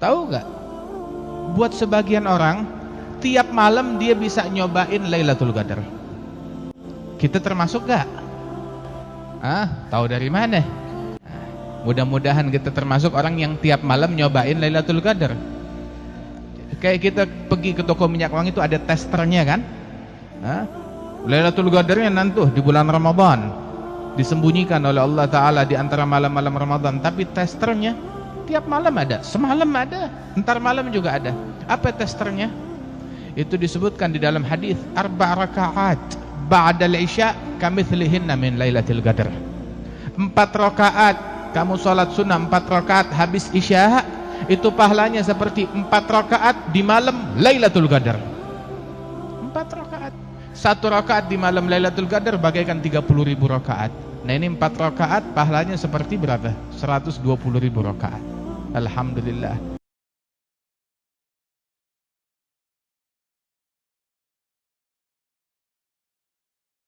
Tahu nggak? Buat sebagian orang, tiap malam dia bisa nyobain Lailatul Qadar. Kita termasuk gak? Ah, tahu dari mana? Mudah-mudahan kita termasuk orang yang tiap malam nyobain Lailatul Qadar. Kayak kita pergi ke toko minyak wangi itu ada testernya kan? Ah, Lailatul Qadarnya nanti di bulan Ramadan disembunyikan oleh Allah Taala di antara malam-malam Ramadan, tapi testernya tiap malam ada, semalam ada, entar malam juga ada. Apa testernya? Itu disebutkan di dalam hadis arba rakaat ba'da al-isya kamitslihinna min lailatul qadar. Empat rakaat kamu salat sunnah empat rakaat habis isya itu pahalanya seperti empat rakaat di malam Lailatul Qadar. Empat rakaat. Satu rakaat di malam Lailatul Qadar bagaikan 30 ribu rakaat. Nah ini empat rakaat pahalanya seperti berapa? 120 ribu rakaat. الحمد لله.